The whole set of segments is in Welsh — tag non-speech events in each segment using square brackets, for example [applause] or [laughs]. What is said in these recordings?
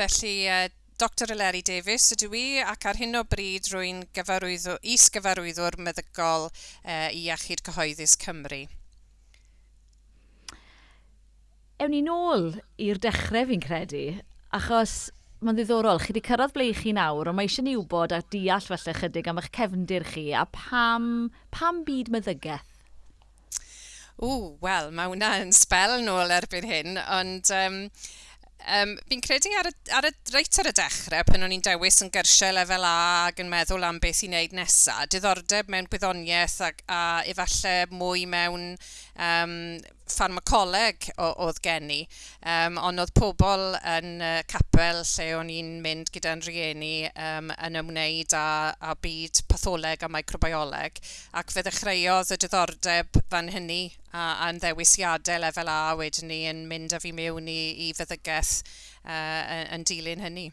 Felly uh, Dr Eleri Davies ydw i ac ar hyn o bryd rwy'n gyfarwyddwr, is-gyfarwyddwr meddygol uh, i Iechyd Cyhoeddus Cymru. Ewn ni nôl i'r dechrau fi'n credu, achos mae'n ddiddorol, chi wedi cyrraedd ble chi nawr, ond mae eisiau ni wybod a deall felly chydig am eich cefndir chi a pam, pam byd meddygaeth? O, wel, mae hwnna yn sbel nôl erbyn hyn, ond um, Um, fi'n credu ar y, ar y, reit ar y dechrau, pan o'n i'n dewis yn gyrsiau lefel A ac yn meddwl am beth i wneud nesaf, diddordeb mewn gwyddoniaeth a, a efallai mwy mewn um, ffarmacoleg oedd gen i, um, ond oedd pobl yn uh, capel lle o'n i'n mynd gyda'n rhieni um, yn ymwneud â, â byd patholeg a microbioleg, ac fe ddechreuodd y diddordeb fan hynny a, a'n ddewisiadau lefel A wedyn ni yn mynd â fi mewn i, i feddygaeth uh, yn dilyn hynny.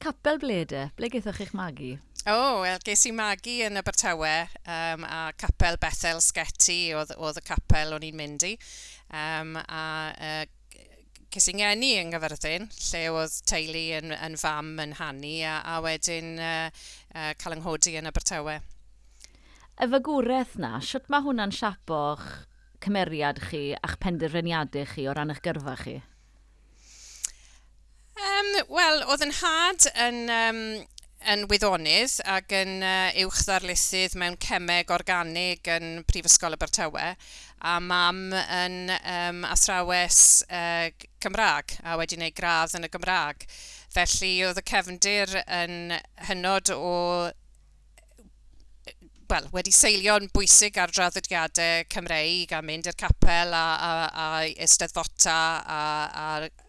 Capel blede, ble gaethoch chi'ch magu? O, oh, wel, ges i magu yn Abertawe um, a capel Bethel Sgeti oedd, oedd y capel o'n i'n mynd i. Um, a uh, ges i'n ngeni yng Nghyfyrddin, lle oedd teulu yn, yn fam yn hannu a, a wedyn uh, uh, cael ynghodi yn Abertawe. Y fagwraeth na, sut mae hwnna'n siapo'ch cymeriad chi a'ch penderfyniadau chi o ran eich gyrfa chi? Um, Wel, oedd yn had yn, um, yn wyddonydd ac yn uh, uwch ddarlusydd mewn cemeg organig yn Prifysgol Abertawe a mam yn um, athrawes uh, Cymraeg a wedi gwneud gradd yn y Gymraeg. Felly oedd y cefndir yn hynod o well, wedi seilio'n bwysig ar draddodiadau Cymreig a mynd i'r capel a, a, a eisteddfota a, a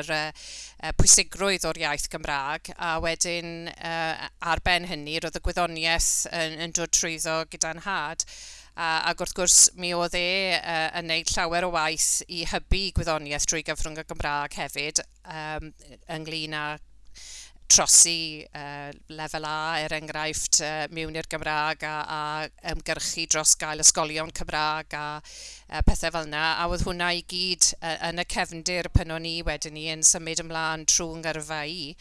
yr uh, pwysigrwydd o'r iaith Gymraeg a wedyn uh, ar ben hynny roedd y gwyddoniaeth yn, yn dod trwyddo gyda'n had a, ac wrth gwrs mi oedd e uh, yn gwneud llawer o waith i hybu gwyddoniaeth drwy gyfrwng y Gymraeg hefyd um, ynglyn â trosi uh, lefel A, er enghraifft, uh, mewn i'r Gymraeg a, a ymgyrchu dros gael ysgolion Cymraeg a uh, pethau fel yna. A oedd hwnna i gyd uh, yn y cefndir pan o'n i wedyn ni yn symud ymlaen trwy'n gyrfa i.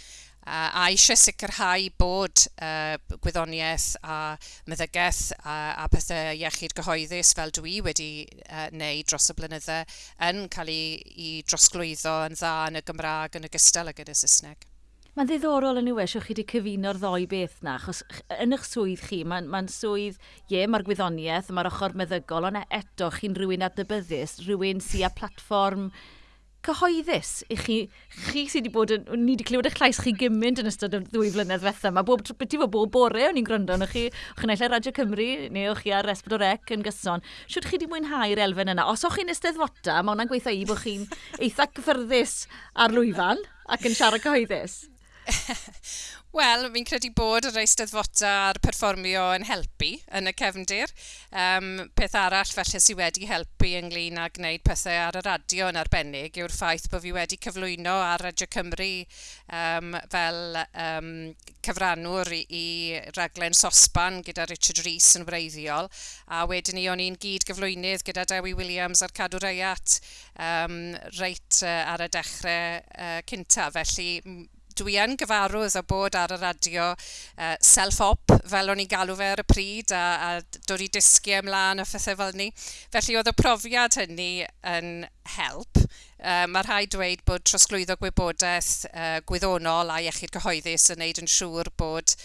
Uh, a eisiau sicrhau bod uh, gwyddoniaeth a meddygaeth a, a pethau iechyd gyhoeddus fel dwi wedi uh, wneud dros y blynydde yn cael ei, ei drosglwyddo yn dda yn y Gymraeg yn ogystal ag yn y Saesneg. Mae'n ddiddorol yn yw eisiau chi wedi cyfuno'r ddoi beth na, achos yn eich swydd chi, mae'n ma, swydd, ie, mae'r gwyddoniaeth, mae'r ochr meddygol, ond e, eto chi'n rhywun adnabyddus, rhywun sy'n a platfform cyhoeddus i chi, chi sydd wedi bod yn, ni wedi clywed eich llais chi gymaint yn ystod y ddwy flynedd fetha yma. Bob, beth fod bob bore o'n i'n gwrando yn chi, o'ch chi'n eill Radio Cymru neu o'ch chi ar Esbyd o Rec yn gyson. Siwt chi wedi mwynhau'r elfen yna. Os o'ch chi'n esteddfota, mae hwnna'n gweithio i bod chi'n eitha cyffyrddus ar lwyfan ac yn siarad cyhoeddus. [laughs] Wel, fi'n credu bod yr eisteddfota a'r perfformio yn helpu yn y cefndir. Um, peth arall felly sydd wedi helpu ynglyn â gwneud pethau ar y radio yn arbennig yw'r ffaith bod fi wedi cyflwyno ar Radio Cymru um, fel um, cyfrannwr i, i raglen sosban gyda Richard Rees yn wreiddiol. A wedyn ni o'n i'n gyd gyflwynydd gyda Dewi Williams a'r Cadw Reiat um, reit uh, ar y dechrau uh, cynta. Felly dwi yn gyfarwydd o bod ar y radio uh, self-op, fel o'n i'n galw fe ar y pryd, a, a dod i dysgu ymlaen a phethau fel ni. Felly oedd y profiad hynny yn help. Uh, mae rhai dweud bod trosglwyddo gwybodaeth uh, gwyddonol a iechyd cyhoeddus yn neud yn siŵr bod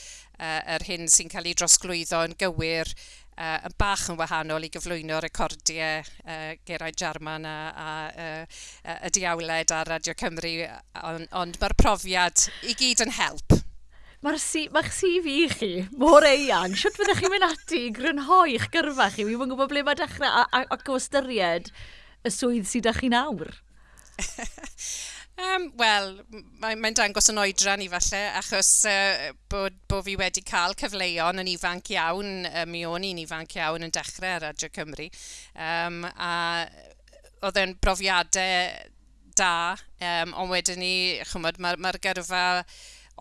uh, yr hyn sy'n cael ei drosglwyddo yn gywir uh, yn bach yn wahanol i gyflwyno recordiau uh, Geraint Jarman a, a, a, y diawled ar Radio Cymru, on, ond mae'r profiad i gyd yn help. Mae'r si, ma CV i chi mor eang. Siwt fyddech chi'n mynd ati i grynhoi eich gyrfa chi? Wi'n gwybod ble mae dechrau ac o ystyried y swydd sydd â chi nawr. [laughs] Um, Wel, mae'n mae dangos yn oedran i falle, achos uh, bod, bod fi wedi cael cyfleuon yn ifanc iawn, uh, mi o'n i'n ifanc iawn yn dechrau ar Radio Cymru. Um, a oedd e'n brofiadau da, um, ond wedyn ni, chymod, mae'r ma, gyrfa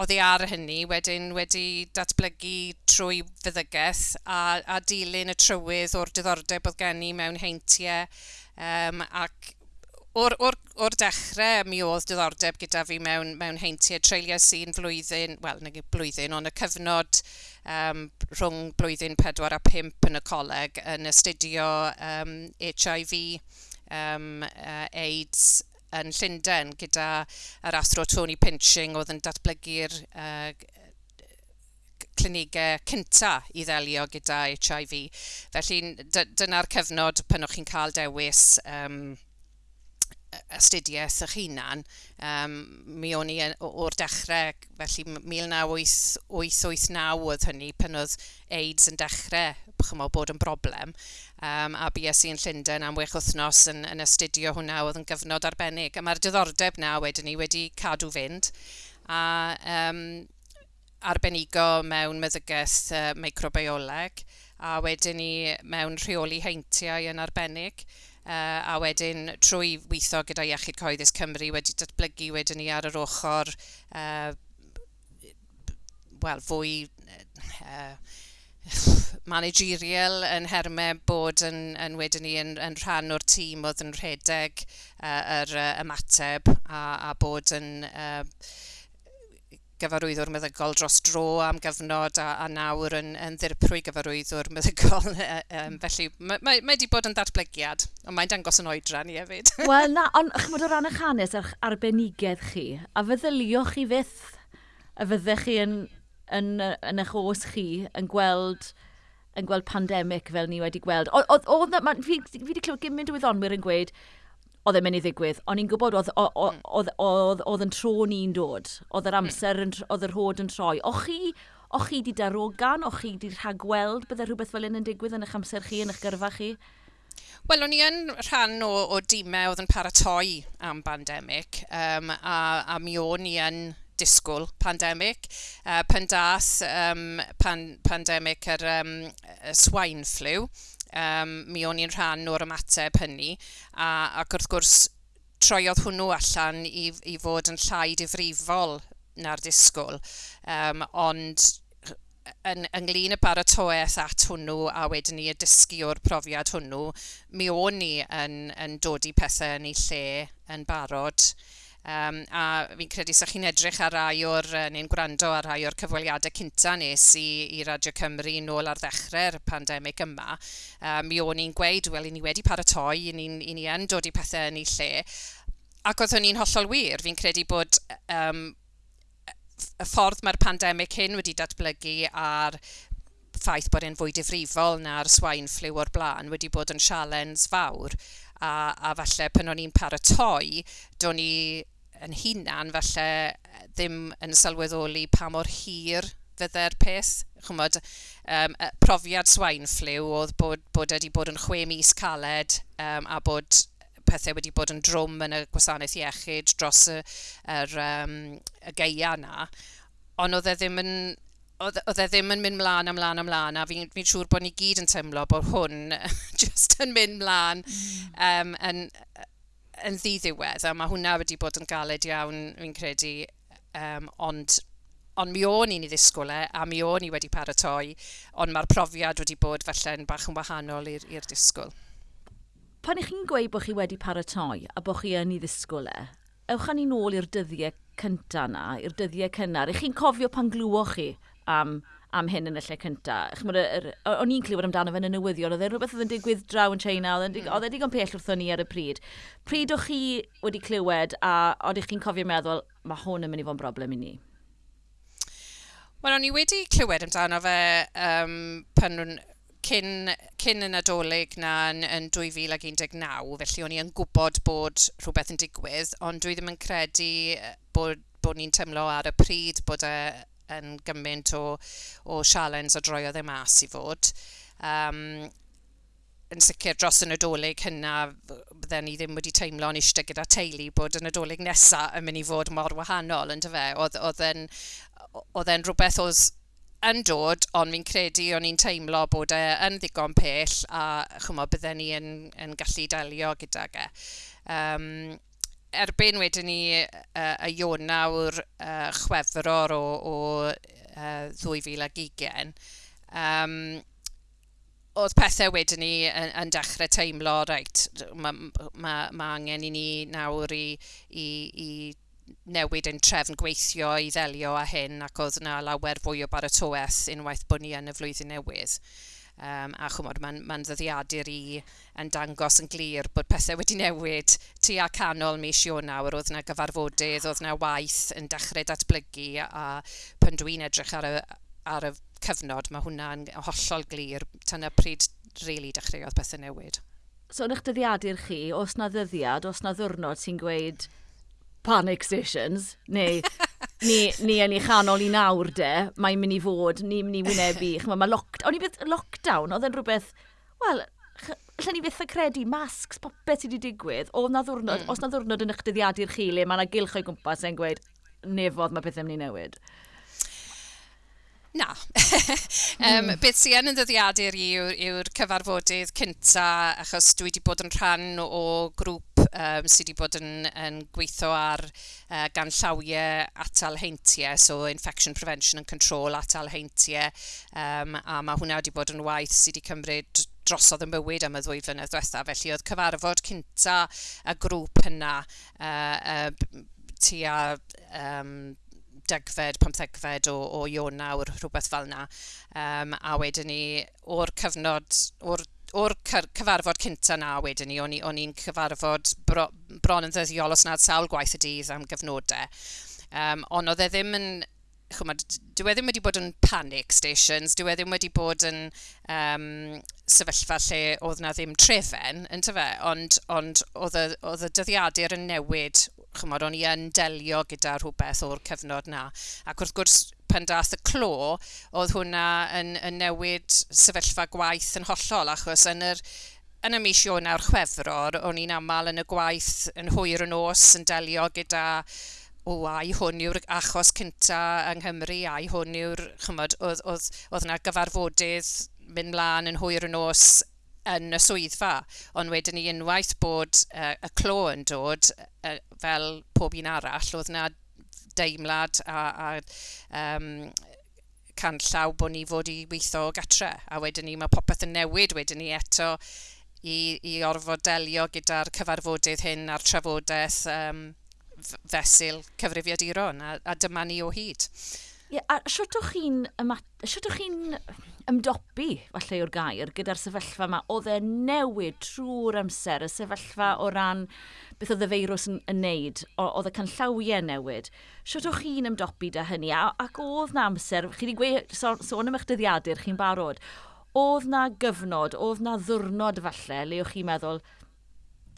oedd ei ar hynny wedyn wedi datblygu trwy fyddygaeth a, a dilyn y trywydd o'r diddordeb oedd gen i mewn heintiau um, ac o'r, or, or dechrau mi oedd diddordeb gyda fi mewn, mewn heintiau treulio sy'n flwyddyn, wel, nag blwyddyn, ond y cyfnod um, rhwng blwyddyn 4 a 5 yn y coleg yn astudio um, HIV, um, uh, AIDS yn Llundain gyda yr athro Tony Pinching oedd yn datblygu'r uh, clinigau cynta i ddelio gyda HIV. Felly dyna'r cyfnod pan o'ch chi'n cael dewis um, astudiaeth eich hunan, um, mi o'n i o'r dechrau, felly 1989 oedd hynny, pan oedd AIDS yn dechrau chymol bod yn broblem, um, a BSc yn Llundain am wech wythnos yn, yn astudio hwnna oedd yn gyfnod arbennig. A mae'r diddordeb na wedyn ni wedi cadw fynd, a um, arbenigo mewn meddygaeth uh, microbioleg, a wedyn ni mewn rheoli heintiau yn arbennig. Uh, a wedyn trwy weithio gyda Iechyd Coeddus Cymru wedi datblygu wedyn ni ar yr ochr uh, wel, fwy uh, managerial yn hermau bod yn, yn wedyn ni yn, yn rhan o'r tîm oedd yn rhedeg uh, yr uh, ymateb a, a bod yn uh, gyfarwyddwr meddygol dros dro am gyfnod a, a nawr yn, yn ddirprwy gyfarwyddwr meddygol. [laughs] um, felly mae wedi bod yn datblygiad, ond mae'n dangos yn oedran i hefyd. [laughs] Wel na, ond chymod o ran eich hanes ar arbenigedd chi, a feddyliwch chi fydd y fyddech chi yn, yn, yn, yn eich os chi yn gweld yn gweld pandemig fel ni wedi gweld. Oedd, fi wedi clywed gymaint o wyddonwyr yn gweud, oedd e'n mynd i ddigwydd. O'n i'n gwybod hmm. oedd yn tro ni'n dod, oedd yr hmm. amser, oedd yr hod yn troi. O chi, o chi di darogan, O chi di rhagweld byddai rhywbeth fel un yn digwydd yn eich amser chi, yn eich gyrfa chi? Wel, o'n i yn rhan o, o dîmau oedd yn paratoi am bandemig, um, a, a mi o'n i yn disgwyl pandemig. Uh, pan dath um, pan, pandemig yr um, swine flu, um, mi o'n i'n rhan o'r ymateb hynny, a, ac wrth gwrs troiodd hwnnw allan i, i fod yn llai difrifol na'r disgwyl, um, ond yn, ynglyn y baratoeth at hwnnw a wedyn ni y dysgu o'r profiad hwnnw, mi o'n ni yn, yn dod i pethau yn ei lle yn barod. Um, a fi'n credu sa'ch chi'n edrych ar rai o'r, neu'n gwrando ar rai o'r cyfweliadau cynta nes i, i Radio Cymru nôl ar ddechrau'r pandemig yma, um, mi o'n i'n gweud, wel, i ni wedi paratoi, i ni'n ni yn dod i pethau yn ei lle. Ac oedd hynny'n hollol wir, fi'n credu bod um, y ffordd mae'r pandemig hyn wedi datblygu a'r ffaith bod e'n fwy difrifol na'r swain ffliw o'r blaen wedi bod yn sialens fawr. A, a falle pan o'n i'n paratoi, do'n i yn hunan falle ddim yn sylweddoli pa mor hir fydde'r peth. Chymod, um, profiad swain ffliw oedd bod, bod wedi bod yn chwe mis caled um, a bod pethau wedi bod yn drwm yn y gwasanaeth iechyd dros y, yr, um, y geia yna, ond oedd e ddim yn oedd, oedd e ddim yn mynd mlaen a mlaen a mlaen, a fi'n fi siŵr bod ni gyd yn teimlo bod hwn [laughs] just yn mynd mlaen mm. um, yn, yn ddiddiwedd, a mae hwnna wedi bod yn galed iawn, fi'n credu, um, ond ond mi o'n i'n ei ddisgwyl e, a mi o'n i wedi paratoi, ond mae'r profiad wedi bod falle'n bach yn wahanol i'r disgwyl. Pan ych chi'n gweud bod chi wedi paratoi a bod chi yn ei ddisgwyl e, ewch â ni nôl i'r dyddiau cyntaf na, i'r dyddiau cynnar. Ych chi'n cofio pan glwywoch chi am am hyn yn y lle cynta. O'n i'n clywed amdano fe yn y newyddion, oedd e rhywbeth oedd yn digwydd draw yn China, oedd mm. e digon pell wrthon ni ar y pryd. Pryd o'ch chi wedi clywed a oeddech chi'n cofio meddwl, mae hwn yn mynd i fod yn broblem i ni? Wel, o'n i wedi clywed amdano fe um, pan cyn, cyn yn adolyg na yn, yn 2019, felly o'n i yn gwybod bod rhywbeth yn digwydd, ond dwi ddim yn credu bod, bod ni'n tymlo ar y pryd bod e yn gymaint o, o sialens o droiodd e mas i fod. Um, yn sicr dros y Nadolig hynna, bydden ni ddim wedi teimlo'n eistedd gyda teulu bod y Nadolig nesaf yn mynd i fod mor wahanol, ynddo fe? Oedd e'n rhywbeth oedd yn dod, ond fi'n credu o'n i'n teimlo bod e yn ddigon pell a chymod, bydden ni yn, yn gallu delio gyda ge. Um, erbyn wedyn ni uh, y Ionawr uh, Chwefror o, o uh, 2020, um, oedd pethau wedyn ni yn, yn dechrau teimlo, reit, mae ma, ma angen i ni nawr i, i, i newid ein trefn gweithio i ddelio â hyn ac oedd yna lawer fwy o baratoeth unwaith bod ni yn y flwyddyn newydd. Um, a chwmod, mae'n ma, ddyddiadur i yn dangos yn glir bod pethau wedi newid tu a canol mis Ionawr. Oedd yna gyfarfodydd, oedd yna waith yn dechrau datblygu a pan dwi'n edrych ar y, ar y cyfnod, mae hwnna'n hollol glir. Tyna pryd rili really dechreuodd pethau newid. So yn eich dyddiadur chi, os na ddyddiad, os na ddwrnod sy'n gweud panic stations, neu ni, ni yn ei chanol i nawr de, mae'n mynd i fod, ni'n mynd i wynebu. Chymod, mae lock, o'n i beth, lockdown, oedd yn rhywbeth, wel, lle ni byth yn credu, masks, popeth sydd wedi digwydd, o na ddwrnod, mm. os na ddwrnod yn eich dyddiadu'r chi le, mae yna gilch o'i gwmpas yn gweud, nefodd mae pethau'n mynd i newid. Na. [laughs] um, mm. Beth sy'n yn ddyddiadur i yw'r yw cyfarfodydd cynta, achos dwi wedi bod yn rhan o grŵp um, sydd wedi bod yn, yn gweithio ar uh, gan llawiau atal heintiau, so Infection Prevention and Control atal heintiau, um, a mae hwnna wedi bod yn waith sydd wedi cymryd drosodd y mywyd am y ddwy flynedd diwetha, felly oedd cyfarfod cynta y grŵp yna uh, uh, tua um, degfed, pamthegfed o, o Ionawr, rhywbeth fel yna. Um, a wedyn ni, o'r cyfnod, o'r o'r cyfarfod cynta na wedyn ni, o'n i'n cyfarfod bro, bron yn ddyddiol os nad sawl gwaith y dydd am gyfnodau. Um, ond oedd e ddim yn, chwma, dyw e ddim wedi bod yn panic stations, dyw e ddim wedi bod yn um, sefyllfa lle oedd na ddim trefen, yn tyfe, ond, ond oedd y dyddiadur yn newid chymod, o'n i yn delio gyda rhywbeth o'r cyfnod na. Ac wrth gwrs, pan dath y clo, oedd hwnna yn, yn newid sefyllfa gwaith yn hollol, achos yn yr yn y mis Ionawr Chwefror, o'n i'n aml yn y gwaith yn hwyr yn os yn delio gyda o ai hwn yw'r achos cynta yng Nghymru, ai hwn yw'r, chymod, oedd, oedd, oedd yna gyfarfodydd mynd mlaen yn hwyr yn os yn y swyddfa, ond wedyn ni unwaith bod uh, y clo yn dod, uh, fel pob un arall, oedd yna deimlad a, a um, canllaw bod ni fod i weithio gatre. A wedyn ni mae popeth yn newid wedyn ni eto i, i orfod delio gyda'r cyfarfodydd hyn a'r trafodaeth um, fesul cyfrifiaduron a, a dyma ni o hyd. Ie, yeah, a siwtwch chi'n... Siwtwch chi'n ymdopi, falle o'r gair, gyda'r sefyllfa yma. Oedd e newid trwy'r amser, y sefyllfa o ran beth oedd y feirws yn, yn neud, oedd y canllawiau newid. Siwt o'ch chi'n ymdopi da hynny, a, ac oedd na amser, chi wedi gweud, sôn, so, am eich dyddiadur, chi'n barod, oedd na gyfnod, oedd na ddwrnod falle, le o'ch chi'n meddwl,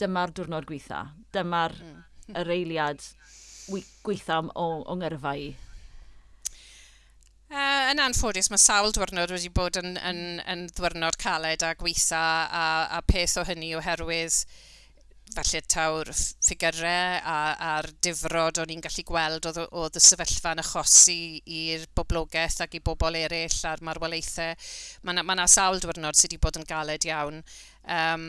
dyma'r diwrnod gweitha, dyma'r mm. yr eiliad gweitha o, o ngyrfa i yn anffodus, mae sawl diwrnod wedi bod yn, yn, yn ddwrnod caled a gweitha a, a peth o hynny oherwydd falle taw'r ffigurau a, a'r difrod o'n i'n gallu gweld oedd, oedd y sefyllfa'n achosi i'r boblogaeth ac i bobl eraill a'r marwolaethau. Mae yna ma sawl diwrnod sydd wedi bod yn galed iawn. Um,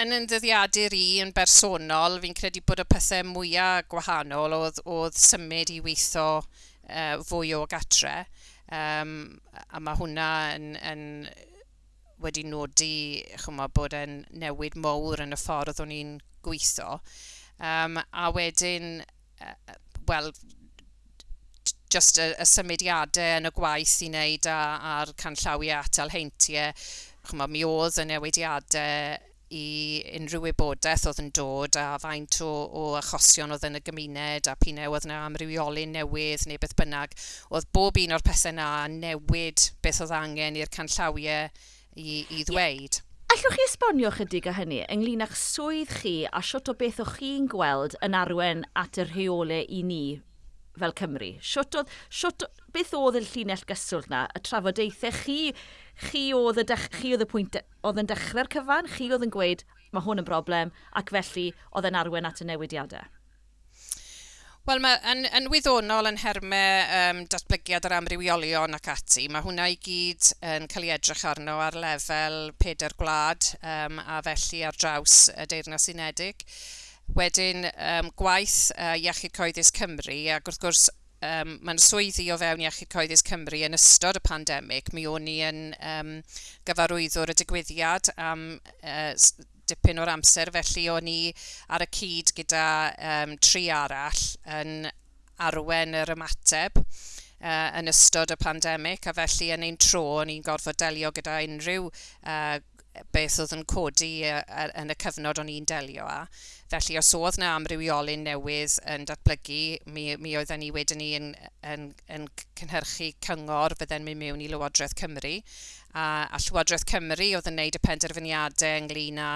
yn yndyddiadur i yn bersonol, fi'n credu bod y pethau mwyaf gwahanol oedd, oedd symud i weithio uh, fwy o gatre. Um, a mae hwnna yn, yn wedi nodi chyma, bod e'n newid mowr yn y ffordd o'n i'n gweithio. Um, a wedyn, uh, wel, just y, y symudiadau yn y gwaith i wneud a, a'r canllawiau atal heintiau, chyma, mi oedd y newidiadau i unrhyw wybodaeth oedd yn dod a faint o, o achosion oedd yn y gymuned a pinau oedd yna amrywiolyn newydd neu beth bynnag. Oedd bob un o'r pethau yna newid beth oedd angen i'r canllawiau i, i ddweud. Yeah. Allwch chi esbonio chydig o hynny ynglyn â'ch swydd chi a siwt o beth o'ch chi'n gweld yn arwen at y rheolau i ni fel Cymru? Siwt oedd, siwt, beth oedd y llinell gyswllt na? Y trafodaethau chi, chi oedd y, dech, chi oedd y pwynt, e- oedd yn dechrau'r cyfan, chi oedd yn gweud, mae hwn yn broblem, ac felly oedd yn arwen at y newidiadau. Wel, mae yn, yn wyddonol yn hermau um, datblygiad yr amrywiolion ac ati, mae hwnna i gyd yn cael ei edrych arno ar lefel peder gwlad um, a felly ar draws y Deyrnas Unedig. Wedyn um, gwaith uh, Iechyd Coeddus Cymru, ac wrth gwrs um, mae'n swyddi o fewn Iechyd Coeddus Cymru yn ystod y pandemig. Mi o'n i yn um, gyfarwyddwr y digwyddiad am uh, dipyn o'r amser, felly o'n i ar y cyd gyda um, tri arall yn arwen yr ymateb uh, yn ystod y pandemig a felly yn ein tro o'n i'n gorfod delio gyda unrhyw uh, beth oedd yn codi yn y cyfnod o'n i'n delio â. Felly os oedd yna amrywiolyn newydd yn datblygu, mi, mi oedden ni wedyn ni yn, yn, yn cynhyrchu cyngor fydden mynd mewn i Lywodraeth Cymru. A, a Llywodraeth Cymru oedd yn gwneud y penderfyniadau ynglyn â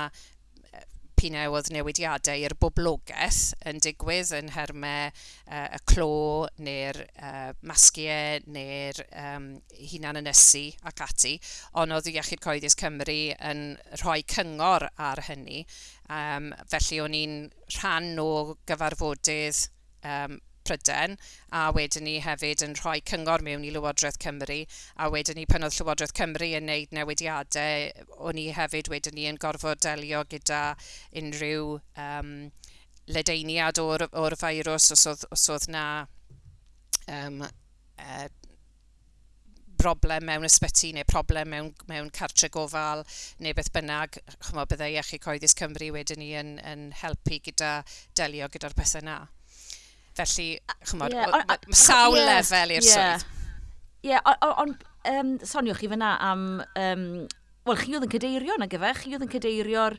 dipyn oedd newidiadau i'r boblogaeth yn digwydd yn hermau uh, y clo neu'r uh, masgiau neu'r um, hunan ynysu ac ati, ond oedd Iechyd Coeddus Cymru yn rhoi cyngor ar hynny. Um, felly o'n i'n rhan o gyfarfodydd um, Pryden, a wedyn ni hefyd yn rhoi cyngor mewn i Lywodraeth Cymru, a wedyn ni pan oedd Llywodraeth Cymru yn wneud newidiadau, o'n i hefyd wedyn ni yn gorfod delio gyda unrhyw um, ledeiniad o'r, or feirws os oedd, os oedd na um, uh, broblem mewn ysbyty neu problem mewn, mewn cartre gofal neu beth bynnag, chymod, byddai Iechyd Coeddus Cymru wedyn ni yn, yn helpu gyda delio gyda'r pethau na. Felly, chymod, yeah, mae sawl yeah, lefel i'r yeah. swydd. Ie, yeah, ond um, soniwch chi fyna am... Um, Wel, chi oedd yn cydeirio na gyfe, chi oedd yn cydeirio'r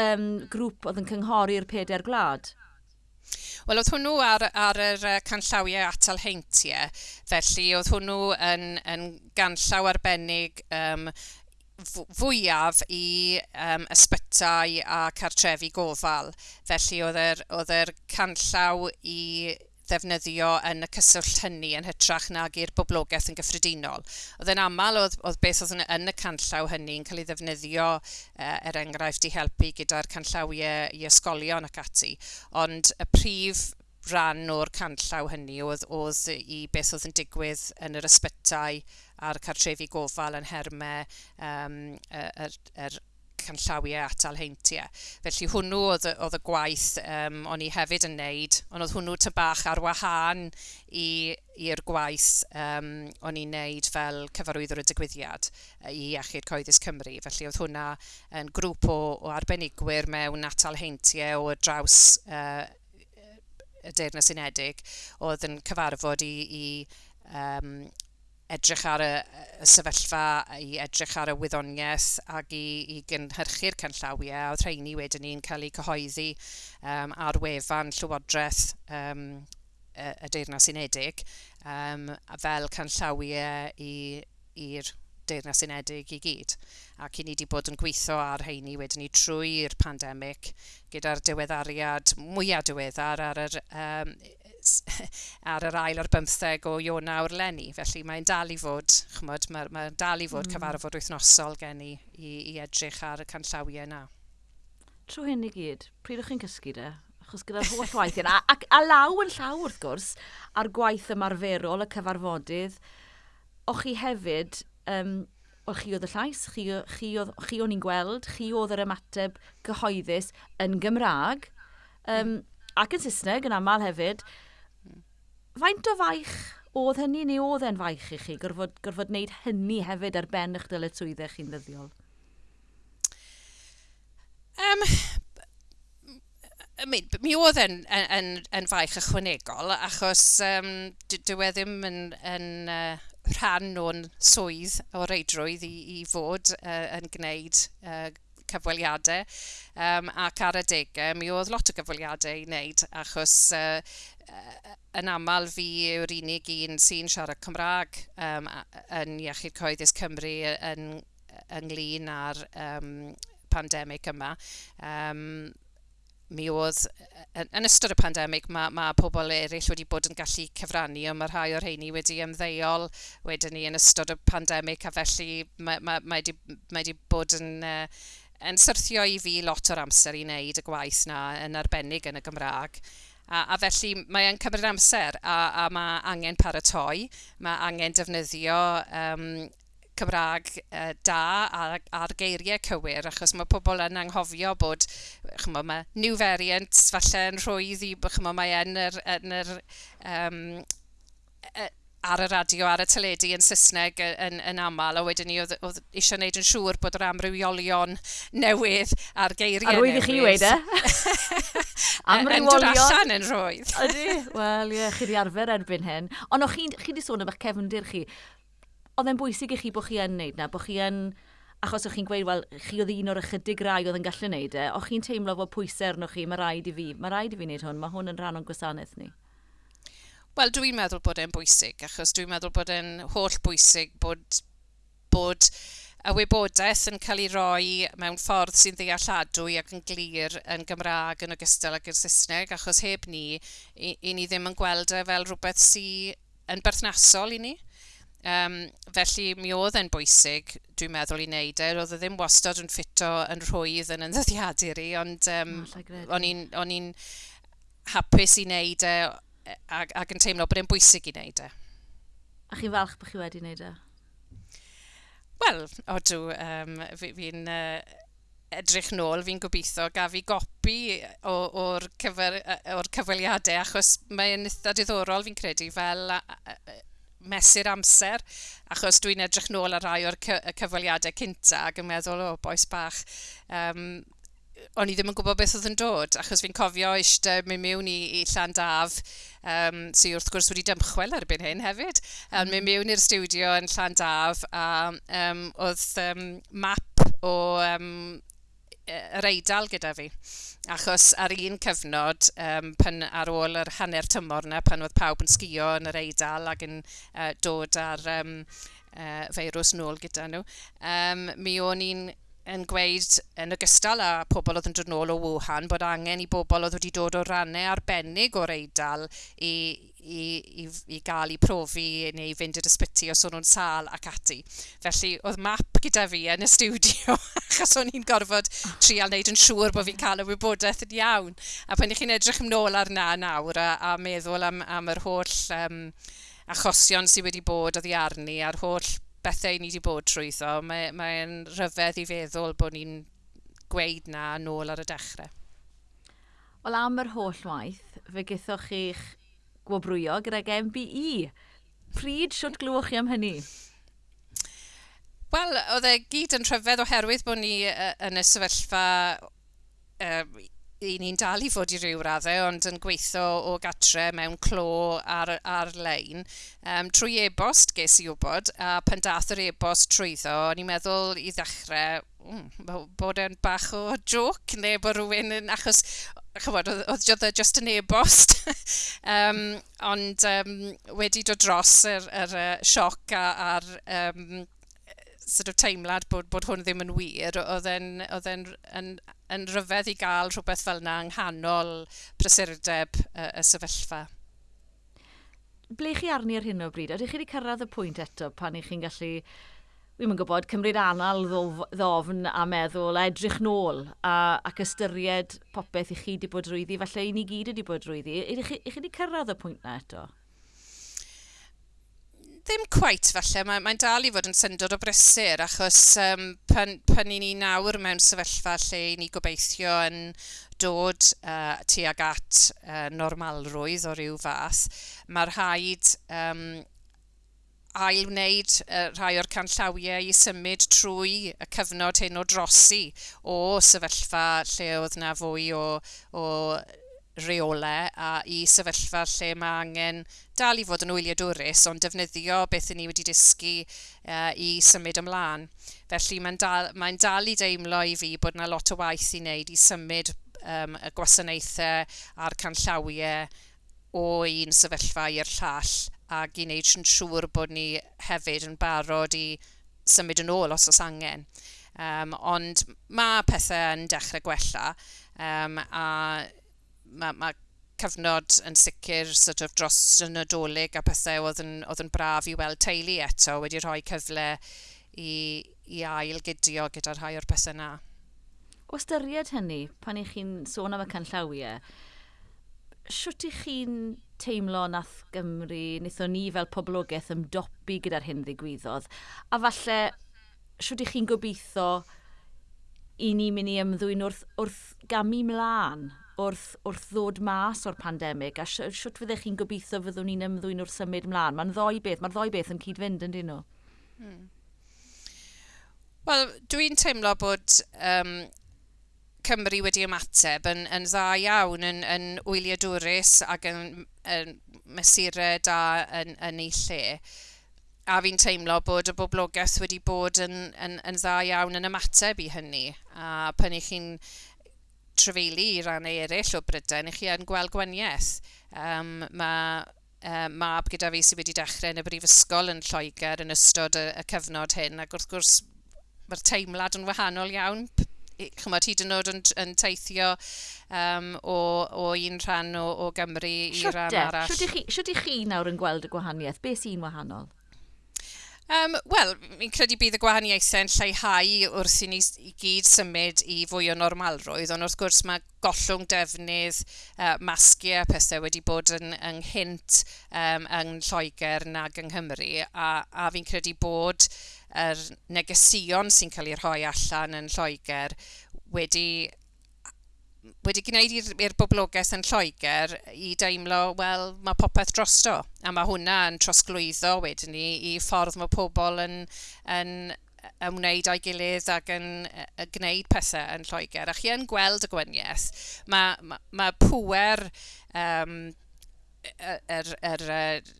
um, grŵp oedd yn cynghori'r peder gwlad. Wel, oedd hwnnw ar, ar yr canllawiau atal heintiau, felly oedd hwnnw yn, yn ganllaw arbennig um, fwyaf i um, ysbytau a cartrefi gofal. Felly oedd yr, oedd yr canllaw i ddefnyddio yn y cyswllt hynny yn hytrach nag i'r boblogaeth yn gyffredinol. Oedd yn aml oedd, oedd beth oedd yn, y canllaw hynny yn cael ei ddefnyddio uh, er enghraifft i helpu gyda'r canllawiau i ysgolion ac ati. Ond y prif rhan o'r canllaw hynny oedd, oedd i beth oedd yn digwydd yn yr ysbytau a'r cartrefi gofal yn hermau um, yr, yr canllawiau atal heintiau. Felly hwnnw oedd, oedd y gwaith um, o'n i hefyd yn neud, ond oedd hwnnw ty bach ar wahân i'r gwaith um, o'n i'n neud fel cyfarwyddwr y digwyddiad i Iechyd Coeddus Cymru. Felly oedd hwnna yn grŵp o, o arbenigwyr mewn atal heintiau o draws uh, y Deyrnas Unedig oedd yn cyfarfod i, i um, edrych ar y, y sefyllfa, i edrych ar y wyddoniaeth ac i, i gynhyrchu'r canllawiau, oedd rheini wedyn ni'n cael eu cyhoeddi um, ar wefan Llywodraeth um, y, y Deyrnas Unedig um, fel canllawiau i'r Deyrnas Unedig i gyd. Ac i ni wedi bod yn gweithio ar heini wedyn ni trwy'r pandemig gyda'r diweddariad mwyaf diweddar ar yr um, [laughs] ar yr ail o'r bymtheg o Ionawr Lenni. Felly mae'n dal i fod, chymod, mae'n mae dal i fod mm. cyfarfod wythnosol gen i, i, i edrych ar y canllawiau yna. Trwy hyn i gyd, pryd chi'n cysgu de? Achos gyda'r holl waith yna, a, a law yn llaw wrth gwrs, a'r gwaith ymarferol, y cyfarfodydd, o'ch chi hefyd, um, o chi oedd y llais, chi, chi, oedd, chi o'n i'n gweld, chi oedd yr ymateb gyhoeddus yn Gymraeg, um, ac yn Saesneg yn aml hefyd, faint o faich oedd hynny neu oedd e'n faich i chi gorfod, gorfod wneud hynny hefyd ar ben eich dyletswyddau chi'n ddyddiol? Um, I mean, mi oedd yn, yn, e-, yn, yn faich ychwanegol achos um, dyw e ddim yn, yn uh, rhan o'n swydd o reidrwydd i, i fod uh, yn gwneud uh, cyfweliadau um, ac ar adegau mi oedd lot o gyfweliadau i wneud achos uh, yn aml fi yw'r unig un sy'n siarad Cymraeg um, yn Iechyd Coeddus Cymru yn, ynglyn â'r um, pandemig yma. Um, mi oedd, yn, ystod y pandemig, mae ma pobl eraill wedi bod yn gallu cyfrannu, ond mae rhai o'r rheini wedi ymddeol wedyn ni yn ystod y pandemig, a felly mae, mae, mae, di, mae di bod yn, uh, yn syrthio i fi lot o'r amser i wneud y gwaith na, yn arbennig yn y Gymraeg. A, a felly mae e'n cymryd amser a, a mae angen paratoi, mae angen defnyddio um, Cymraeg uh, da ar, ar geiriau cywir, achos mae pobl yn anghofio bod chymod, mae new variants falle yn rhwydd i, chymod, mae yn yr, yn yr um, ar y radio, ar y teledu yn Saesneg yn, yn aml, a wedyn ni oedd, oedd eisiau gwneud yn siŵr bod yr amrywiolion newydd a'r geiriau newydd. Arwydd i chi wedi? e? [laughs] amrywiolion. Yn dod allan yn rwydd. [laughs] Ydy, wel ie, chi di arfer erbyn hyn. Ond o'ch chi, wedi sôn am eich cefndir chi. Oedd e'n bwysig i chi bod chi yn neud na, bod chi yn achos o'ch chi'n gweud, wel, chi oedd un o'r ychydig rai oedd yn gallu neud e, o'ch chi'n teimlo fod pwysau arnoch chi, mae rhaid i fi, mae rhaid i fi wneud hwn, mae hwn yn rhan o'n gwasanaeth ni. Wel, dwi'n meddwl bod e'n bwysig, achos dwi'n meddwl bod e'n holl bwysig bod, bod y wybodaeth yn cael ei roi mewn ffordd sy'n ddealladwy ac yn glir yn Gymraeg yn ogystal ag yn Saesneg, achos heb ni, i, i ni ddim yn gweld e fel rhywbeth sy'n yn berthnasol i ni. Um, felly mi oedd e'n bwysig, dwi'n meddwl, i wneud e. Roedd e ddim wastad yn ffito yn rhwydd yn ymddyddiadur i, ond um, o'n i'n hapus i wneud e E, ac, ac yn teimlo bod e'n bwysig i wneud e. A chi'n falch bod chi wedi wneud e? Wel, odw, um, fi'n fi uh, edrych nôl, fi'n gobeithio gaf i gopi o'r cyfer, cyfweliadau, achos mae'n eitha diddorol fi'n credu fel mesur amser, achos dwi'n edrych nôl ar rai o'r cyfweliadau cynta ac yn meddwl, o, oh, boes bach, um, o'n i ddim yn gwybod beth oedd yn dod, achos fi'n cofio eisiau mynd mewn i, i Llandaf, um, sy'n wrth gwrs wedi dymchwel erbyn hyn hefyd, um, mynd mm. mewn i'r studio yn Llandaf, a um, oedd um, map o um, yr eidal gyda fi. Achos ar un cyfnod, um, pan ar ôl yr hanner tymor yna, pan oedd pawb yn sgio yn yr eidal ac yn uh, dod ar um, uh, feirws nôl gyda nhw, um, mi o'n i'n yn gweud yn ogystal â pobl oedd yn dod nôl o Wuhan bod angen i bobl oedd wedi dod o rannau arbennig o'r eidal i, i, i, i gael eu profi neu fynd i'r ysbyty os o'n nhw'n sal ac ati. Felly oedd map gyda fi yn y studio [laughs] achos o'n i'n gorfod trial wneud yn siŵr bod fi'n cael y wybodaeth yn iawn. A pan i chi'n edrych ymnôl arna nawr a, a meddwl am, am yr holl um, achosion sydd wedi bod oddi arni a'r holl bethau ni wedi bod trwyddo, mae'n mae rhyfedd i feddwl bod ni'n gweud na nôl ar y dechrau. Wel am yr holl waith, fe gythoch chi'ch gwobrwyo gyda'r MBE. Pryd siwt glwch chi am hynny? Wel, oedd e gyd yn rhyfedd oherwydd bod ni uh, yn y sefyllfa uh, i ni'n dal i fod i ryw raddau, ond yn gweithio o gatre mewn clo ar, ar-lein. Um, trwy e-bost ges i wybod, a pan dath yr e-bost trwyddo, o'n i'n meddwl i ddechrau mm, bod e'n bach o joc neu bod rhywun yn achos chybod, oedd oedd just yn e-bost. [laughs] um, ond um, wedi dod dros yr, yr, uh, sioc a'r um, sort of teimlad bod, bod hwn ddim yn wir, oedd e'n yn rhyfedd i gael rhywbeth fel yna yng nghanol prysurdeb uh, y sefyllfa. Ble chi arni ar hyn o bryd? Ydych chi wedi cyrraedd y pwynt eto pan i chi'n gallu ddim yn gwybod, cymryd anal ddof, ddofn a meddwl, a edrych nôl a, ac ystyried popeth i chi wedi bod rwyddi, falle i ni gyd wedi bod rwyddi. Ydych chi wedi cyrraedd y pwynt na eto? ddim cweit falle, mae'n mae dal i fod yn syndod o brysur, achos um, pan, pan i ni nawr mewn sefyllfa lle i ni gobeithio yn dod uh, tuag at uh, normalrwydd o ryw fath, mae'r rhaid um, ail wneud uh, rhai o'r canllawiau i symud trwy y cyfnod hyn o drosi o sefyllfa lle oedd na fwy o, o reolau a i sefyllfa lle mae angen dal i fod yn wyliadwrus ond defnyddio beth ni wedi dysgu uh, i symud ymlaen. Felly mae'n dal, mae dal i deimlo i fi bod yna lot o waith i wneud i symud um, y gwasanaethau a'r canllawiau o un sefyllfa i'r llall ac i wneud yn siŵr bod ni hefyd yn barod i symud yn ôl os oes angen. Um, ond mae pethau yn dechrau gwella um, a mae ma cyfnod yn sicr sort of, dros y nadolig a pethau oedd yn, oedd yn braf i weld teulu eto wedi rhoi cyfle i, i ail gydio gyda'r rhai o'r pethau yna. O ystyried hynny, pan i chi'n sôn am y canllawiau, siwt i chi'n teimlo nath Gymru, wnaethon ni fel poblogaeth ymdopi gyda'r hyn ddigwyddodd, a falle siwt i chi'n gobeithio i ni mynd i ymddwyn wrth, wrth gamu mlaen wrth, wrth ddod mas o'r pandemig a siwt fyddech chi'n gobeithio fyddwn ni'n ymddwyn wrth symud mlaen? Mae'n ddoi beth, mae'r ddoi beth yn cyd-fynd yn dyn nhw. Hmm. Wel, dwi'n teimlo bod um, Cymru wedi ymateb yn, yn dda iawn yn, yn wyliadwrus ac yn, yn mesurau da yn, yn ei lle. A fi'n teimlo bod y boblogaeth wedi bod yn, yn, yn dda iawn yn ymateb i hynny. A pan i chi'n trefeili i rannau eraill o Brydain, i chi yn gweld gwaniaeth. Um, mae uh, mab gyda fi sydd wedi dechrau yn y brifysgol yn Lloegr yn ystod y, y cyfnod hyn, ac wrth gwrs mae'r teimlad yn wahanol iawn. Chymod, hyd yn oed yn, yn teithio um, o, o un rhan o, o Gymru i Siwte, rhan e? arall. Siwt i chi nawr yn gweld y gwahaniaeth? Be sy'n wahanol? Um, Wel, fi'n credu bydd y gwahaniaethau'n lleihau wrth i ni i gyd symud i fwy o normalrwydd, ond wrth gwrs mae gollwng defnydd uh, masgiau pethau wedi bod yn ynghynt um, yng Lloegr nag yng Nghymru, a, a fi'n credu bod yr negesion sy'n cael ei rhoi allan yn Lloegr wedi wedi gwneud i'r boblogaeth yn Lloegr i deimlo, wel, mae popeth drosto. A mae hwnna yn trosglwyddo wedyn ni i ffordd mae pobl yn, yn ymwneud â'i gilydd ac yn y, gwneud pethau yn Lloegr. A chi yn gweld y gwaniaeth, mae, mae, mae pwer um, yr, yr, yr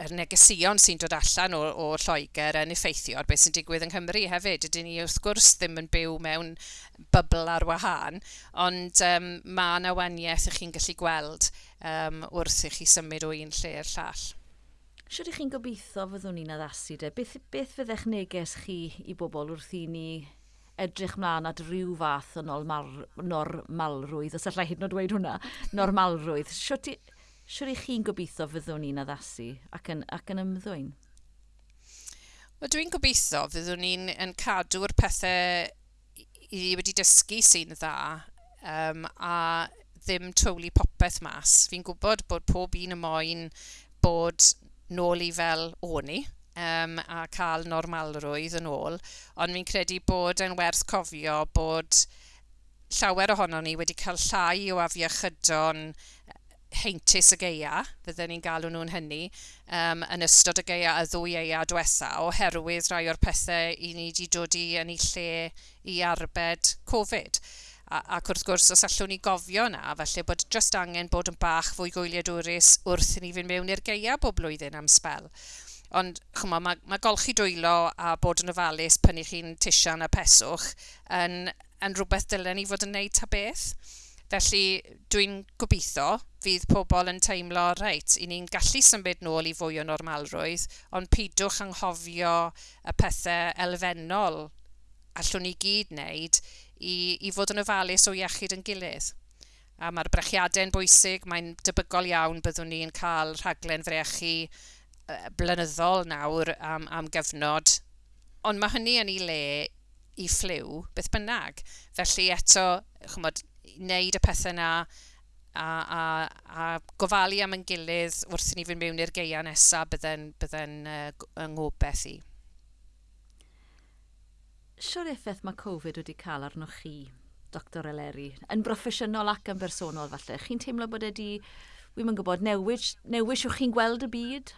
yr negesion sy'n dod allan o, o Lloegr yn effeithio ar beth sy'n digwydd yng Nghymru hefyd. Ydyn ni wrth gwrs ddim yn byw mewn bybl ar wahân, ond um, mae yna waniaeth ych chi'n gallu gweld um, wrth i chi symud o un lle i'r llall. Siwr i chi'n gobeithio fyddwn ni'n addasu de, beth, beth fyddech neges chi i bobl wrth i ni edrych mlaen at rhyw fath o normal, normalrwydd, os allai hyd yn oed dweud hwnna, normalrwydd. Siwr siwr i chi'n gobeithio fyddwn ni'n addasu ac yn, ac yn ymddwyn? Wel, dwi'n gobeithio fyddwn ni'n yn cadw'r pethau i wedi dysgu sy'n dda um, a ddim twli popeth mas. Fi'n gwybod bod pob un y moyn bod nôl i fel o'n i um, a cael normalrwydd yn ôl, ond fi'n credu bod yn werth cofio bod llawer ohono ni wedi cael llai o afiechydon heintus y geia, fydden ni'n galw nhw'n hynny, um, yn ystod y geia a ddwy eia diwetha, oherwydd rhai o'r pethau i ni wedi dod i yn ei lle i arbed Covid. A, ac wrth gwrs, os allwn ni gofio na, felly bod just angen bod yn bach fwy gwyliadwrus wrth i ni fynd mewn i'r geia bob blwyddyn am spel. Ond chwma, mae, mae golchi dwylo a bod yn ofalus pan i chi'n tisian a peswch yn, yn rhywbeth dylen ni fod yn neud ta beth. Felly dwi'n gobeithio fydd pobl yn teimlo, reit, i ni'n gallu symud nôl i fwy o normalrwydd, ond pidwch anghofio y pethau elfennol allwn ni gyd wneud i, i fod yn ofalus o iechyd yn gilydd. A mae'r brechiadau'n bwysig, mae'n debygol iawn byddwn ni'n cael rhaglen frechu blynyddol nawr am, am gyfnod. Ond mae hynny yn ei le i ffliw, beth bynnag. Felly eto, chymod, wneud y pethau yna a, a, a gofalu am yn gilydd wrth i ni fynd mewn i'r geia nesaf bydde'n bydde uh, yngobeth i. Siwr effaith mae Covid wedi cael arnoch chi, Dr Eleri, yn broffesiynol ac yn bersonol falle. Chi'n teimlo bod wedi, wy'n gwybod, newid, newid chi'n gweld y byd?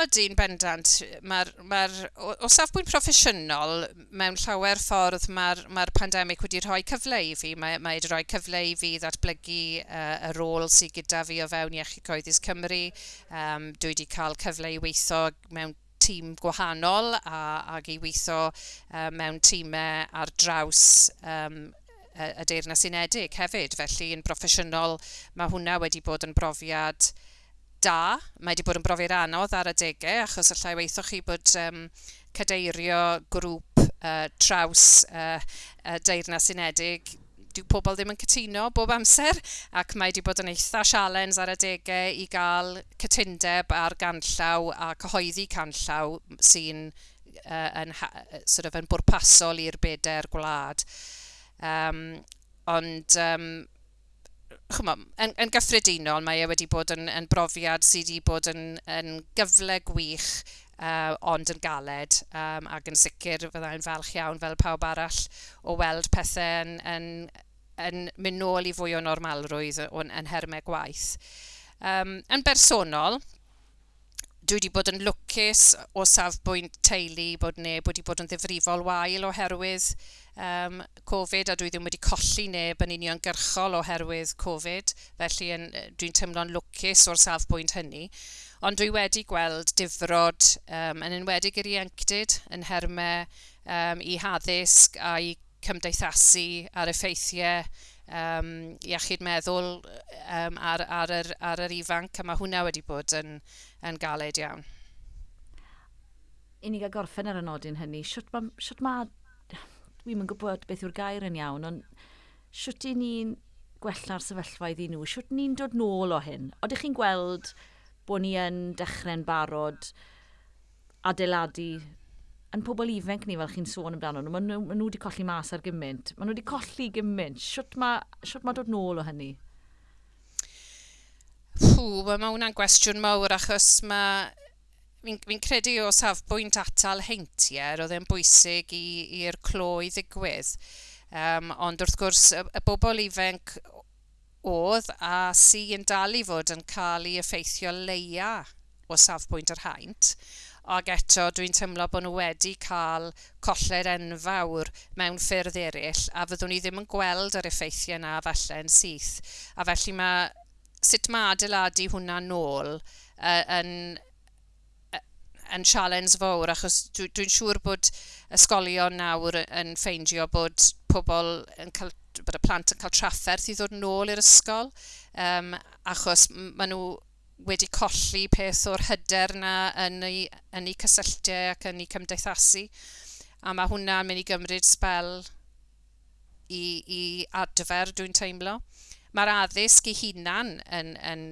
Ydy'n bendant. Mae'r, mae o, o safbwynt proffesiynol, mewn llawer ffordd mae'r mae pandemig wedi rhoi cyfle i fi. Mae, mae wedi rhoi cyfle i fi ddatblygu uh, y rôl sydd gyda fi o fewn Iechyd Coeddus Cymru. Um, dwi wedi cael cyfle i weithio mewn tîm gwahanol a, ac i weithio uh, mewn tîmau ar draws um, y Deyrnas Unedig hefyd. Felly, yn broffesiynol, mae hwnna wedi bod yn brofiad da. Mae wedi bod yn brofiad anodd ar adegau, achos allai weithio chi bod um, cadeirio grŵp uh, traws uh, uh, Deyrnas Unedig dyw pobl ddim yn cytuno bob amser ac mae wedi bod yn eitha sialens ar adegau i gael cytundeb ar ganllaw a cyhoeddi canllaw sy'n uh, yn, sort of, yn bwrpasol i'r bedair gwlad. Um, ond um, chwma, yn, yn gyffredinol mae e wedi bod yn, yn brofiad sydd wedi bod yn, yn gyfle gwych uh, ond yn galed um, ac yn sicr fyddai'n falch iawn fel pawb arall o weld pethau yn, yn, yn mynd nôl i fwy o normalrwydd yn, yn hermau gwaith. Um, yn bersonol, dwi wedi bod yn lwcus o safbwynt teulu bod neb wedi bod yn ddifrifol wael oherwydd um, Covid a dwi ddim wedi colli neb yn uniongyrchol oherwydd Covid, felly dwi'n teimlo'n lwcus o'r safbwynt hynny. Ond dwi wedi gweld difrod um, yn enwedig i'r ieuenctid yn hermau um, i haddysg a i cymdeithasu ar effeithiau um, iechyd meddwl um, ar, ar, ar, ar yr ifanc a mae hwnna wedi bod yn, yn galed iawn. I ni gael gorffen ar y nodyn hynny, siwt mae... siwt ma Dwi'n gwybod beth yw'r gair yn iawn, ond siwt i ni'n gwella'r sefyllfa iddyn nhw, siwt ni'n dod nôl o hyn? Oeddech chi'n gweld bod ni yn dechrau'n barod adeiladu yn pobl ifanc ni fel chi'n sôn amdano nhw, maen nhw, ma nhw wedi colli mas ar gymaint. Maen nhw wedi colli gymaint. Siwt mae ma dod nôl o hynny? Pw, mae hwnna'n gwestiwn mawr achos mae... Fi'n fi credu o safbwynt atal heintiau, roedd e'n bwysig i'r clo i ddigwydd. Um, ond wrth gwrs, y, y bobl ifanc oedd a sy'n dal i fod yn cael ei effeithio leia o safbwynt yr haint Ac eto, dwi'n teimlo bod nhw wedi cael colled enfawr mewn ffyrdd eraill, a fyddwn ni ddim yn gweld yr effeithiau yna falle yn syth. A felly mae sut mae adeiladu hwnna nôl uh, yn, yn sialens fawr, achos dwi'n dwi siŵr bod ysgolion nawr yn ffeindio bod pobl yn cael bod y plant yn cael trafferth i ddod nôl i'r ysgol, um, achos maen nhw wedi colli peth o'r hyder yna yn eu, yn eu cysylltiau ac yn eu cymdeithasu. A mae hwnna'n mynd i gymryd sbel i, i adfer, dwi'n teimlo. Mae'r addysg i hunan yn, yn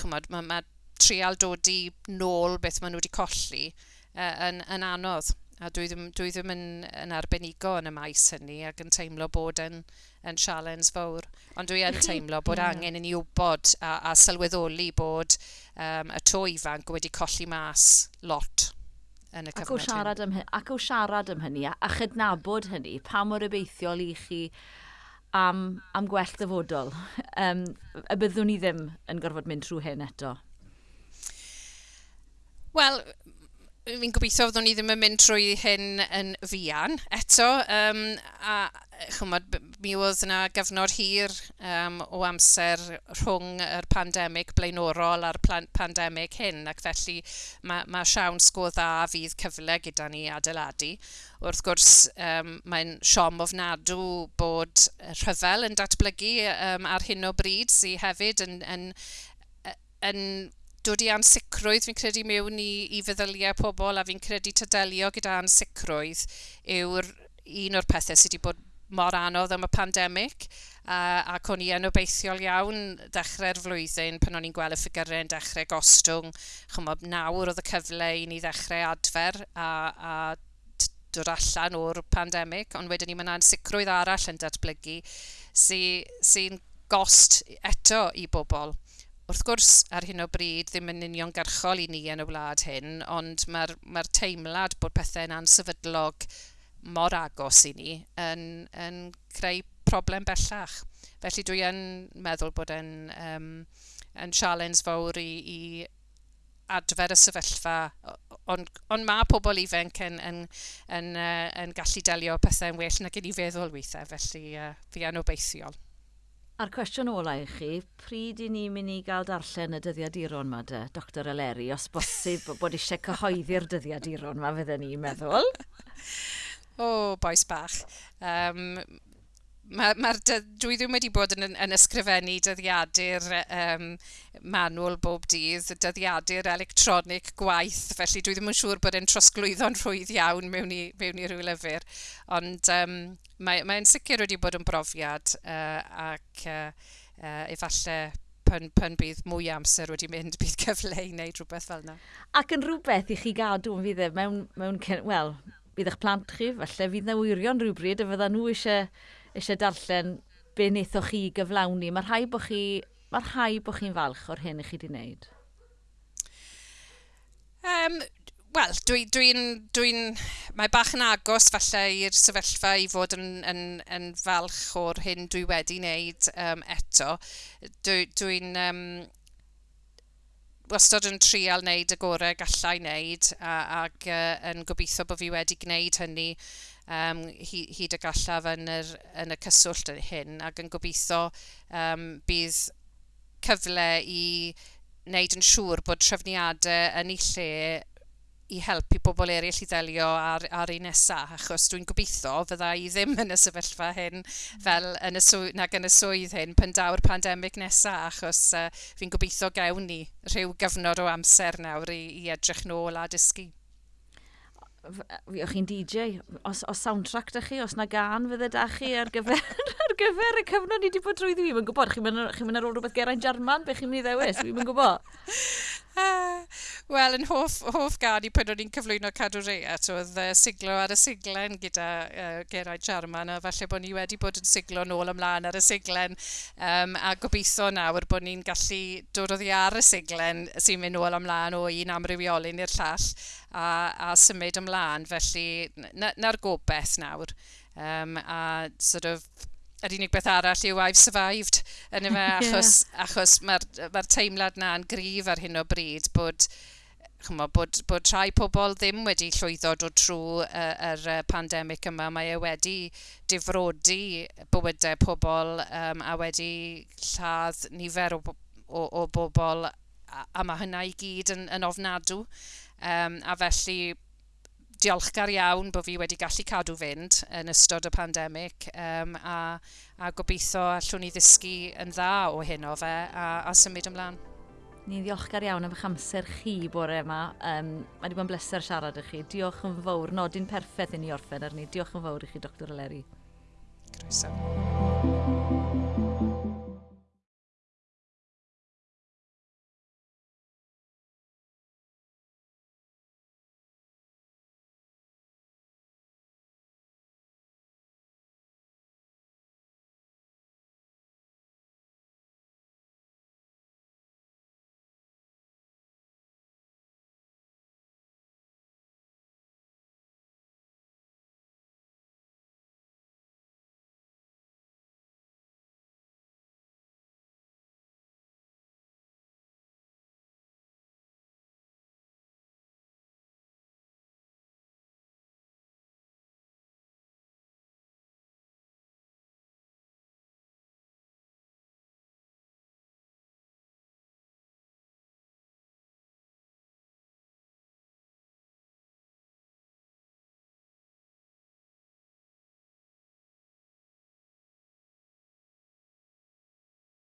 chymod, mae, mae trial dod i nôl beth maen nhw wedi colli uh, yn, yn anodd. A dwi ddim, dwi ddim yn, yn arbenigo yn y maes hynny ac yn teimlo bod yn, yn sialens fawr. Ond dwi yn teimlo bod angen i ni wybod a, a sylweddoli bod um, y to ifanc wedi colli mas lot yn y cyfnod ac siarad hyn. am ac o siarad am hynny, a chydnabod hynny, pa mor obeithiol i chi am, am gwell dyfodol. [laughs] Um, y byddwn ni ddim yn gorfod mynd trwy hyn eto. Wel, fi'n gobeithio fyddwn ni ddim yn mynd trwy hyn yn fian eto. Um, a chymod, mi oedd yna gyfnod hir um, o amser rhwng yr pandemig blaenorol a'r pandemig hyn, ac felly mae, mae siawn sgo dda fydd cyfle gyda ni adeiladu. Wrth gwrs, um, mae'n siom ofnadw bod rhyfel yn datblygu um, ar hyn o bryd, sydd hefyd yn, yn, yn, yn dod i ansicrwydd, fi'n credu mewn i, i feddyliau pobl, a fi'n credu tydelio gyda ansicrwydd yw'r un o'r pethau sydd wedi bod mor anodd am y pandemig, a, ac o'n i yn obeithiol iawn dechrau'r flwyddyn pan o'n i'n gweld y ffigurau yn dechrau gostwng. Chymod, nawr oedd y cyfle i ni ddechrau adfer a, a dod allan o'r pandemig, ond wedyn ni mae'n ansicrwydd arall yn datblygu sy'n sy gost eto i bobl wrth gwrs ar hyn o bryd ddim yn uniongyrchol i ni yn y wlad hyn, ond mae'r mae teimlad bod pethau'n ansefydlog mor agos i ni yn, yn creu problem bellach. Felly dwi yn meddwl bod e'n um, yn sialens fawr i, i adfer y sefyllfa, ond on mae pobl ifanc yn, yn, yn, uh, yn gallu delio pethau'n well nag i ni feddwl weithiau, felly uh, fi yn obeithiol. A'r cwestiwn ola i chi, pryd i ni'n mynd i gael darllen y dyddiaduron yma de, Dr Eleri, os bosib bod eisiau cyhoeddi'r dyddiaduron yma fydden ni'n meddwl? [laughs] o, oh, boes bach. Um, Mae'r ma, ma dwi ddim wedi bod yn, yn ysgrifennu dyddiadur um, manwl bob dydd, dyddiadur electronic gwaith, felly dwi ddim yn siŵr bod e'n trosglwyddo'n rhwydd iawn mewn i, mewn i rhyw lyfr. Ond um, mae'n mae sicr wedi bod yn brofiad uh, ac uh, uh, efallai pan, pan bydd mwy amser wedi mynd, bydd cyfle i wneud rhywbeth fel yna. Ac yn rhywbeth i chi gadw yn fydd e mewn, mewn wel, bydd eich plant chi, falle fydd na wirion rhywbryd a fydda nhw eisiau eisiau darllen be wnaethoch chi gyflawni. Mae rhai bod chi Mae'r rhai bod chi'n falch o'r hyn i chi wedi wneud? Um, Wel, dwi'n... Dwi dwi, mae bach yn agos falle i'r sefyllfa i fod yn, yn, yn falch o'r hyn dwi wedi wneud um, eto. Dwi'n... Dwi, dwi um, wastad yn trial wneud y gorau gallai wneud a, ac uh, yn gobeithio bod fi wedi gwneud hynny um, hyd y gallaf yn, yr, yn y cyswllt hyn ac yn gobeithio um, bydd cyfle i wneud yn siŵr bod trefniadau yn ei lle i helpu pobl eraill i ddelio ar, ar un nesaf, achos dwi'n gobeithio fydda i ddim yn y sefyllfa hyn fel yn y swydd, nag yn y swydd hyn pan daw'r pandemig nesaf, achos uh, fi'n gobeithio gewn ni rhyw gyfnod o amser nawr i, i edrych nôl a dysgu o'ch chi'n DJ, os, os soundtrack da chi, os na gan fydde da chi ar gyfer, [laughs] ar gyfer y cyfnod ni wedi bod drwy ddi, yn gwybod, chi'n mynd chi mynd ar ôl rhywbeth Geraint Jarman, be chi'n mynd i ddewis, fi'n mynd gwybod. [laughs] Wel, yn hoff, hoff gadi pan o'n i'n cyflwyno cadw reat, oedd uh, siglo ar y siglen gyda uh, Geraint Jarman, a falle bod ni wedi bod yn siglo nôl ymlaen ar y siglen, um, a gobeithio nawr bod ni'n gallu dod oddi ar y siglen sy'n mynd nôl ymlaen o un amrywiolyn i'r llall, a, a symud ymlaen, felly na'r na gobeith nawr. Um, a sort of, yr unig beth arall yw I've survived yn yma, [laughs] achos, yeah. achos mae'r ma, teimlad na yn gryf ar hyn o bryd bod chymo, bod, bod rhai pobl ddim wedi llwyddo dod trwy uh, yr uh, pandemig yma. Mae e wedi difrodi bywydau pobl um, a wedi lladd nifer o, o, o bobl a, a mae hynna i gyd yn, yn ofnadw. Um, a felly diolchgar iawn bod fi wedi gallu cadw fynd yn ystod y pandemig um, a, a gobeithio allwn ni ddysgu yn dda o hyn o fe a, a symud ymlaen. Ni'n ddiolchgar iawn am eich amser chi bore yma. Um, mae wedi bod yn bleser siarad â chi. Diolch yn fawr. Nodyn perffaith i ni orffen arni. Diolch yn fawr i chi, Dr Eleri. Croeso.